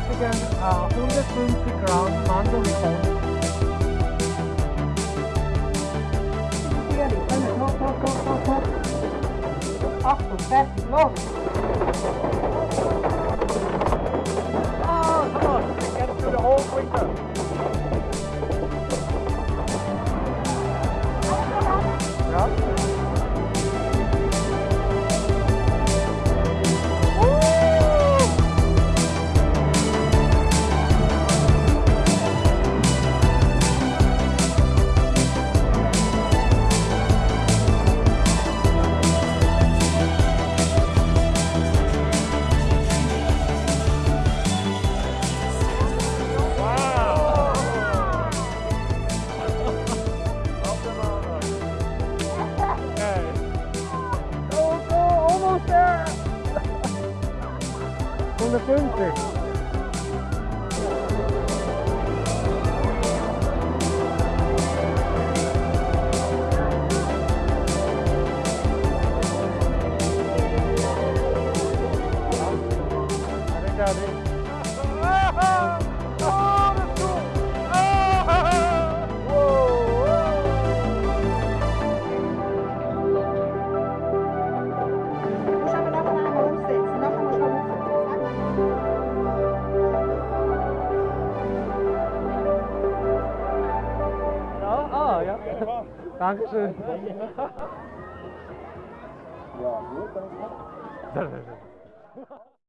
liegen äh, 150 Gramm los! Oh, come on. Get through the whole quicker. 150. I think that's it. Dankeschön. Ja, gut, danke.